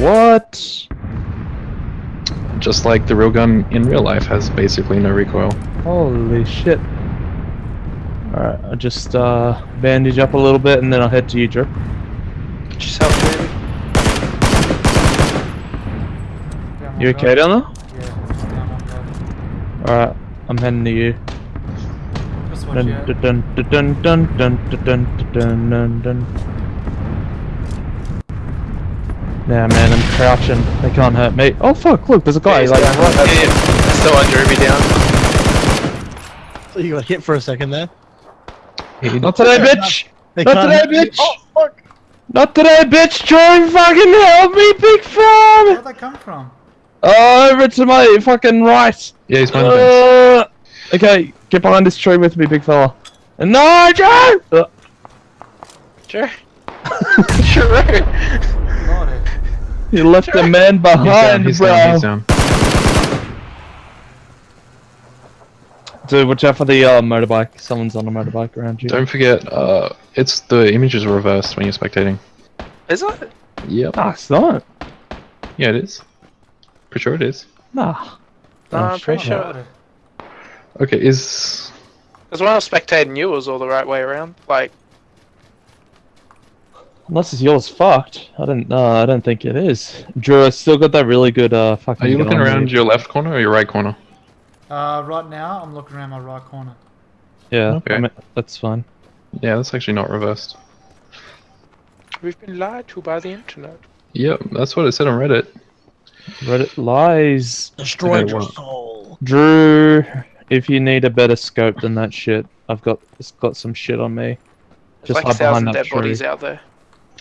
What? Just like the real gun in real life has basically no recoil. Holy shit. Alright, I'll just uh, bandage up a little bit and then I'll head to you, Drew. Get yourself moving. Down You okay guy. down there? Yeah, just down one guy. Alright, I'm heading to you. Just watch Dun out. dun dun dun dun dun dun dun dun dun dun. Yeah, man, I'm crouching. They can't hurt me. Oh fuck! Look, there's a guy. He's Like, down. right Yeah, yeah. Still under Ruby down. So you got hit for a second there. Not today, bitch! Not can't today, bitch! Oh, fuck! Not today, bitch! Try and fucking help me, big fam! Where'd they come from? Oh, over to my fucking right. Yeah, he's behind the. Uh, okay, get behind this tree with me, big fella. And no, Joe! Uh, Sure. sure. Lordy. you left the man He's down, behind, he's bro. down, he's down. Dude, watch out for the uh, motorbike. Someone's on a motorbike around you. Don't forget, uh, it's the images are reversed when you're spectating. Is it? Yep. Nah, it's not. Yeah, it is. Pretty sure it is. Nah. No, Oh, I'm pretty sure. up. Okay, is Because when I was spectating you, it was all the right way around. Like, Unless it's yours fucked. I don't. No, I don't think it is. Drew, I still got that really good uh fucking. are you looking around you. your left corner or your right corner? Uh, right now, I'm looking around my right corner. Yeah, Okay. I mean, that's fine. Yeah, that's actually not reversed. we've been lied to by the internet. Yep, that's what it said on Reddit. Reddit lies. Destroyed Okay, your well. soul. Drew, if you need a better scope than that shit, I've got it's got some shit on me. There's Just like a hide behind thousand that dead tree. bodies out there.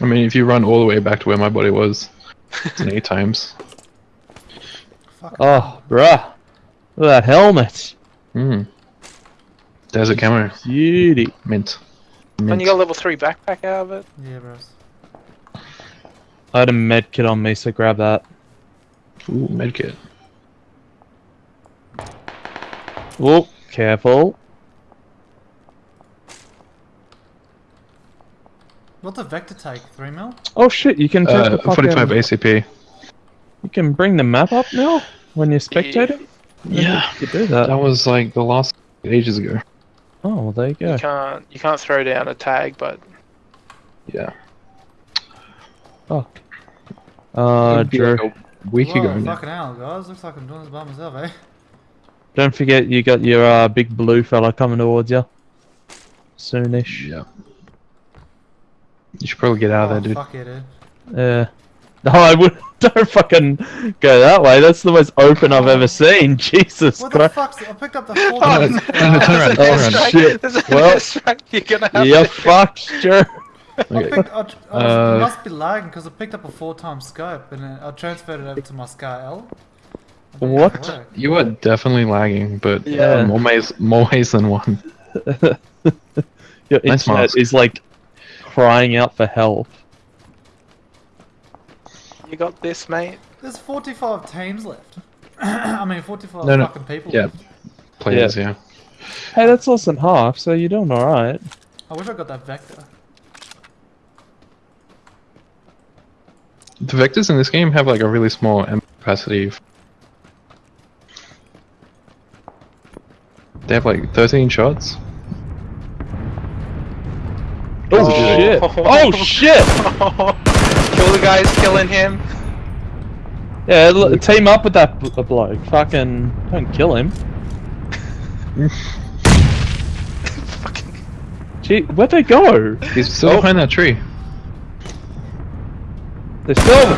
I mean, if you run all the way back to where my body was, it's an eight times. Fuck. Oh, bruh. Look at that helmet. Hmm. Desert camo. Beauty. Mint. And Mint. you got a level 3 backpack out of it. Yeah, bros. I had a med kit on me, so grab that. Ooh, medkit. Oh, careful. What the Vector take? 3 mil? Oh shit, you can take Uh, the fucking, 45 ACP. You can bring the map up now when you're spectating. Yeah. You do that. That was like the last ages ago. Oh, well, there you go. You can't you can't throw down a tag, but Yeah. Fuck. Uh, It'd Drew, like a week Whoa, ago now. fucking hell, guys. Looks like I'm doing this by myself, eh? don't forget you got your uh, big blue fella coming towards you. Soonish. Yeah. You should probably get out oh, of there, dude. fuck yeah, dude. Yeah. No, I would. Don't fucking go that way. That's the most open I've ever seen. Jesus What the Christ. fuck's... I picked up the full... no, no, no, turn around, Oh, turn around. shit. Well- you're gonna have You're to- fucked, Drew. I picked, I, I Uh, was, must be lagging because I picked up a four times scope and then I transferred it over to my SCAR-L. I think What? You are definitely lagging, but Yeah. uh, more ways, more ways than one. Your Nice internet mask. is like crying out for help. You got this, mate. There's 45 teams left. I mean, 45 No, no. fucking people Yeah. left. Players, yeah. Hey, that's less than half, so you're doing alright. I wish I got that Vector. The vectors in this game have like a really small M capacity. They have like 13 shots. Oh, Oh. shit! Oh shit! Kill the guys killing him. Yeah, team up with that bl- bloke. Fucking don't kill him. Fucking Gee, where'd they go? He's still Oh. behind that tree. They're still.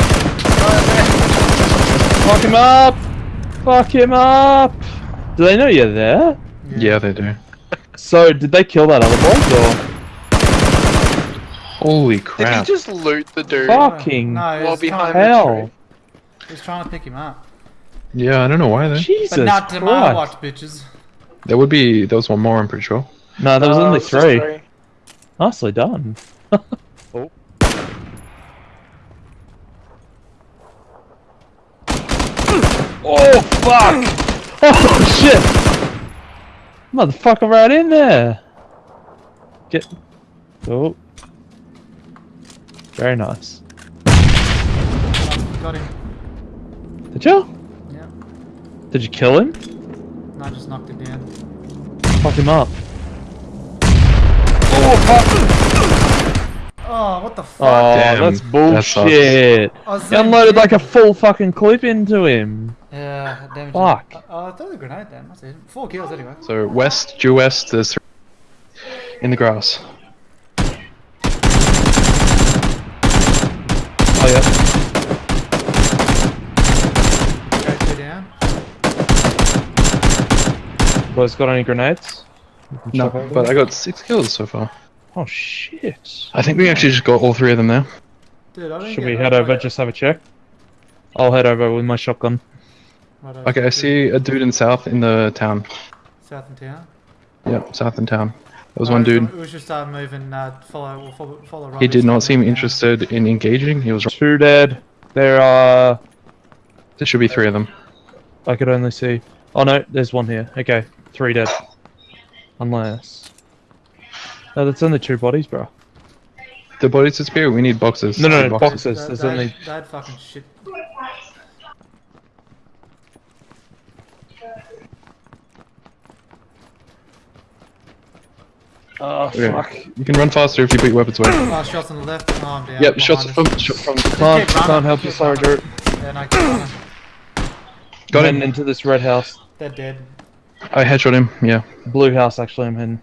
Fuck him up! Fuck him up! Do they know you're there? Yeah, they do. So, did they kill that other bloke or? Holy crap. Did he crap. just loot the dude? Fuck. Fucking No, he While behind trying, the hell. tree. he was trying to pick him up. Yeah, I don't know why though. Jesus But not to my watch, bitches. There would be, there was one more, I'm pretty sure. No, there was No, only it's just three. Nicely done. oh. Oh fuck! Oh shit! Motherfucker right in there! Get Oh. Very nice. got him. Did you? Yeah. Did you kill him? No, I just knocked him down. Fuck him up. Oh, oh what the fuck? Oh, Damn, that's that sucks. bullshit. I was You unloaded like a full fucking clip into him. Yeah, damage. Fuck. Uh, oh, I threw the grenade then. That's it. Four kills anyway. So west, due west, there's three in the grass. Oh yeah. Okay, two down. Boys got any grenades? No, but I got six kills so far. Oh shit. I think we actually just got all three of them there. Dude, I didn't Should get we head over, far. just have a check? I'll head over with my shotgun. Right over Okay, I see a dude in south in the town. South in town. Yep, south in town. There was Uh, one dude. We should start moving. Uh, follow, we'll follow, follow. He did not seem interested in engaging. He was. Two dead. There are. There should be three of them. I could only see. Oh no, there's one here. Okay, three dead. Unless. No, that's only two bodies, bro. The bodies disappear. We need boxes. No, no, no, boxes. That, There's that, only. that fucking shit. Oh Okay. fuck! You can run faster if you put your weapons away. Oh, shots on the left. Oh, I'm down. Yep, behind shots us. from shot from. Can't, can't help you, keep sorry, running. Dirt. Yeah, no, keep running. Got Heading him. into this red house, They're dead. I headshot him. Yeah. blue house. Actually, I'm heading.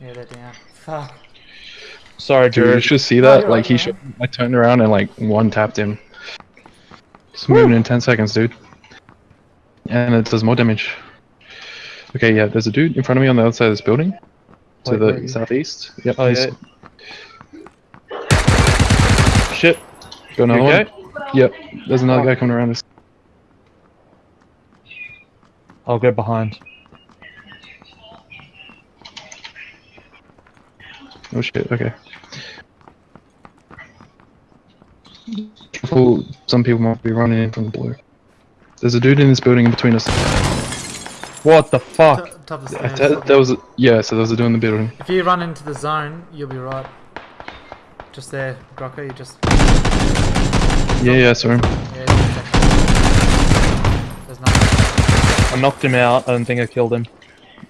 Yeah, they're down. Fuck. Sorry, Dude, you Jared. should see Oh, that. you're like right, he you're. I turned around and like one tapped him. It's moving in ten seconds, dude. And it does more damage. Okay, yeah. There's a dude in front of me on the other side of this building. To Wait, where the you? southeast. Yep. Oh he's yeah. Shit. Got another You one. Yep. There's another Oh. guy coming around this. I'll get behind. Oh shit. Okay. Careful, some people might be running in from the blue. There's a dude in this building in between us. What the fuck? T- top of the stairs. th- there was a, yeah, so there was a dude in the building. If you run into the zone, you'll be right. Just there, Grocko. You just. Yeah, yeah, sorry. Yeah, There's nothing. I knocked him out. I don't think I killed him.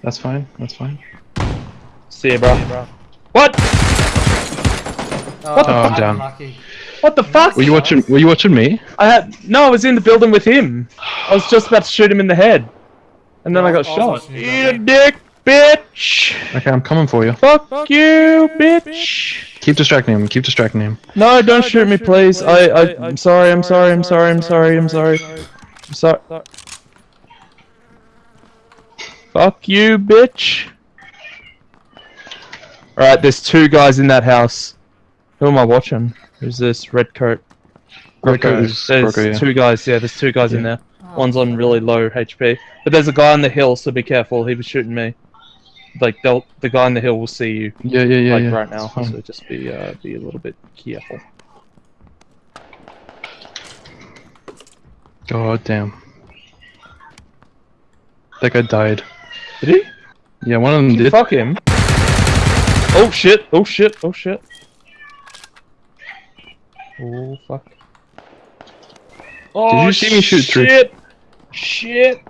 That's fine. That's fine. See ya, bro. What? Oh, Oh, I'm down. Unlucky. What the fuck? Were you watching? Were you watching me? I had no. I was in the building with him. I was just about to shoot him in the head, and then Yeah, I got oh, I was shot. watching you, Eat a dick, bitch. Okay, I'm coming for you. Fuck, you, bitch. Keep distracting him. Keep distracting him. No, don't shoot me, please. I, I, I'm sorry. I'm sorry. I'm sorry. I'm sorry. I'm sorry. I'm sorry. Fuck you, bitch. Alright, there's two guys in that house. Who am I watching? Who's this? Red coat. Red coat is There's yeah. two guys, yeah, there's two guys in there. Oh, One's on really low HP. But there's a guy on the hill, so be careful. He was shooting me. Like, they'll, the guy on the hill will see you, Yeah, yeah, yeah, like, yeah. right now. So just be, uh, be a little bit careful. God damn. That guy died. Did he? Yeah, one of them did. Fuck him. Oh shit, oh shit, oh shit. Oh fuck. Oh, did you oh, see me shoot through? Shit! Shit!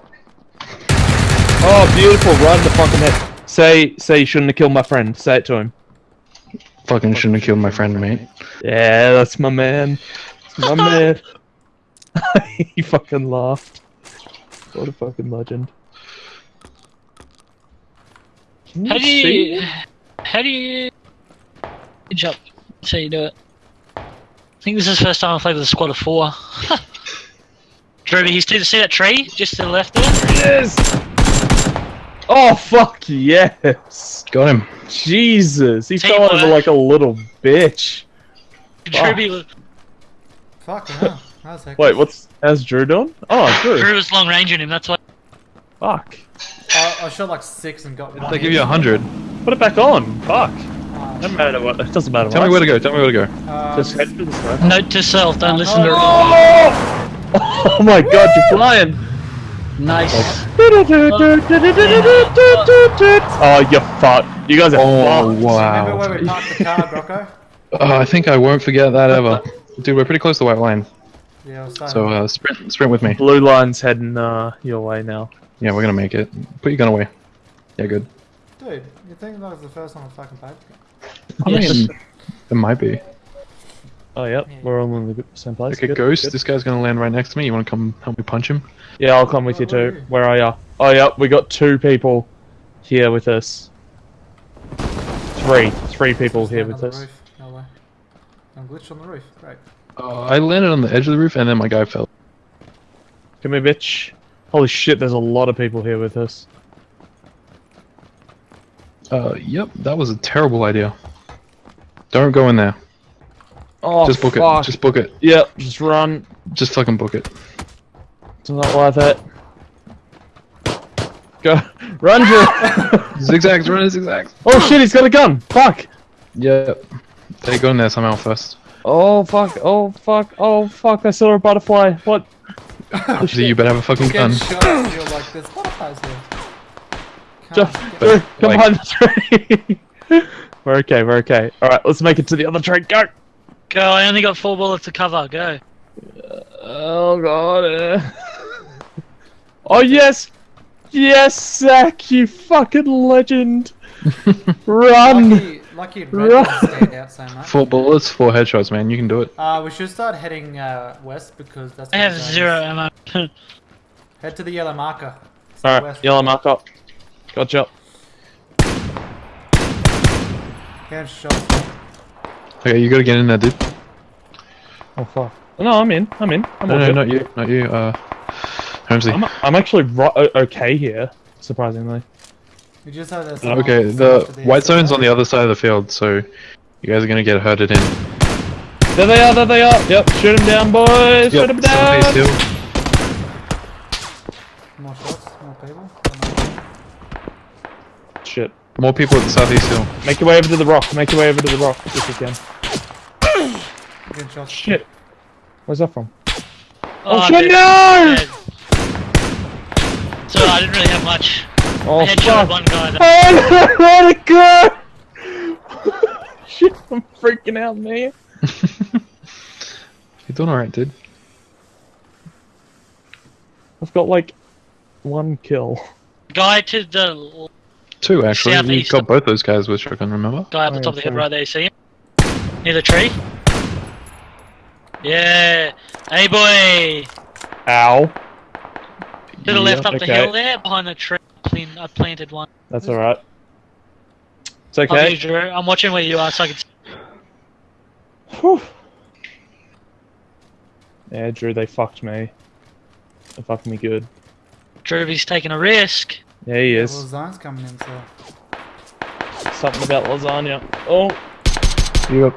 Oh, beautiful! Right in the fucking head. Say, say you shouldn't have killed my friend. Say it to him. Fucking shouldn't have killed my friend, mate. Yeah, that's my man. That's my man. he fucking laughed. What a fucking legend. Can How do see? you how do you jump? So you do it. I think this is the first time I've played with a squad of four. Drew, you see, see that tree just to the left there? Yes! Oh fuck yes! Got him. Jesus, he fell Teamwork. over like a little bitch. Drew, Fuck hell. That was hectic. Wait, what's how's Drew doing? Oh, Drew Drew. was long ranging him. That's why. Fuck. I, I shot like six and got one. They give you a hundred. Put it back on. Fuck. Oh, Doesn't matter what. It doesn't matter. Tell what me where to go. Tell me where to go. uh, Just head for this way. Note to self: don't listen to. Oh! oh my god, you're flying! Nice. Oh, you fuck. You guys are Oh fucked. Remember where wow. we parked the car, Grocko? Oh, I think I won't forget that ever. Dude, we're pretty close to the white line. Yeah, I'll. So uh, sprint, sprint with me. Blue line's heading uh, your way now. Yeah, we're gonna make it. Put your gun away. Yeah, good. Dude, you think that was the first time I fucking played? I Yes. mean, it might be. Oh, yep, we're all in the same place. Okay, Good, Ghost, good. this guy's gonna land right next to me. You wanna come help me punch him? Yeah, I'll come with you Where are too. you? Where are ya? Oh, yep, we got two people here with us. Three. Three people here with us. No way. I'm glitched on the roof. Great. Uh, I landed on the edge of the roof and then my guy fell. Come here, bitch. Holy shit, there's a lot of people here with us. Uh, yep, that was a terrible idea. Don't go in there. Oh, Just book fuck. it. Just book it. Yep, just run. Just fucking book it. It's not worth it. Go. Run, Drew! Zigzags, run zigzags. oh shit, he's got a gun! Fuck! Yep. They go in there somehow first. Oh fuck, oh fuck, oh fuck, I saw a butterfly. What? So you better have a fucking gun. shot. You're like, there's butterflies here. Ju- Can't come like- behind the tree! we're okay, we're okay. Alright, let's make it to the other train. Go! Go, I only got four bullets to cover. Go. Oh god. uh. oh yes! Yes, Zach, you fucking legend! Run! Lucky, lucky red Right. doesn't stand out so much. Four bullets, four headshots, man. You can do it. Uh, we should start heading uh, west because that's. I have the zone is. zero ammo. Head to the yellow marker. Alright, Southwest. yellow mark up. Gotcha. Getting shot. Okay, you gotta get in there, dude. Oh fuck. No, I'm in. I'm in. I'm No, no, good. not you. Not you. Uh, Holmesy. I'm, I'm actually ri- okay here, surprisingly. We just have this. Okay, the white zone's on the other side of the field, so you guys are gonna get herded in. There they are, there they are. Yep, shoot them down, boys. Shoot them down. southeast. More shots, more people. Shit. More people at the southeast hill. Make your way over to the rock. Make your way over to the rock if you can. Getting shots. Shit. Where's that from? Oh, oh shit, dude. no! Dead. So I didn't really have much. Oh, I headshot fuck. one guy. That, Oh, no, God! Shit, I'm freaking out, man. You're doing alright, dude. I've got like one kill. guy to the Two, actually. You Southeast. got both those guys with shotgun, remember? guy up Oh, the top of the head sorry. right there. You see him? Near the tree. Yeah. Hey boy. Ow. To the left up the hill there, behind the tree. Clean, I planted one. That's alright. It's I'll okay. use Drew. I'm watching where you are, so I can. Whew. Yeah, Drew, they fucked me. They fucked me good. Drewby's taking a risk. Yeah, he Well, is. zone's coming in, so. Something about lasagna. Oh, Yep.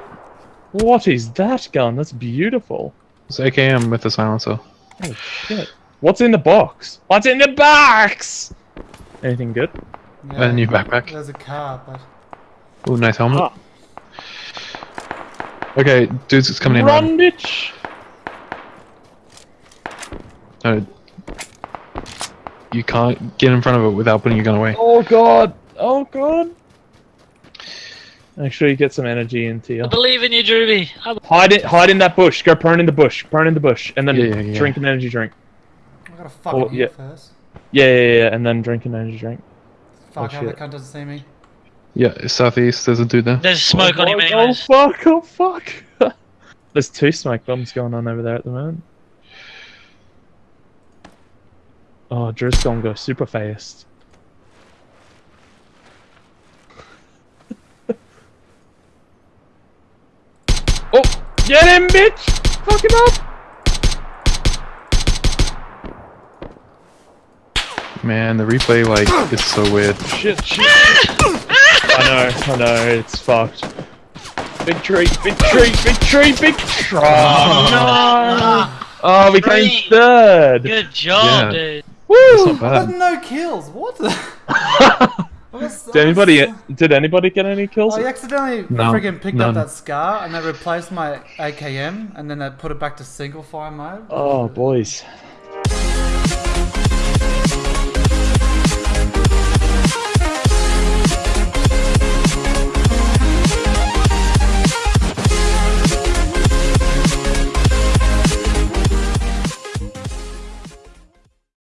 what is that gun? That's beautiful. It's AKM with the silencer. Oh shit. What's in the box? What's in the box? Anything good? Yeah, a new backpack. There's a car, but. Ooh, nice helmet. Ah, Okay, dudes, it's coming in. run, Run. bitch! No. You can't get in front of it without putting your gun away. Oh god! Oh god! Make sure you get some energy into you. I believe in you, Drewby. Hide it. Hide in that bush. Go prone in the bush. Prone in the bush, and then Yeah, yeah, yeah. drink an energy drink. I gotta fucking Oh, yeah. first. Yeah, yeah, yeah, and then drink an energy drink. Fuck, Oh, how the shit. cunt doesn't see me. Yeah, it's southeast. There's a dude there. There's smoke oh, on him oh, anyways. Oh fuck! Oh fuck! There's two smoke bombs going on over there at the moment. Oh, Drew's gonna go super fast. oh, get him, bitch! Fuck him up! Man, the replay, like, is so weird. Shit, shit. I know, I know, it's fucked. Big tree, big tree, big tree, big tree. Oh, oh no! Oh, we came third. Good job, Yeah. dude. It's Woo! not I bad. got no kills. What the? Was- did anybody? was- Did anybody get any kills? I accidentally No, friggin' picked none. up that scar and they replaced my AKM and then they put it back to single fire mode. Oh, boys.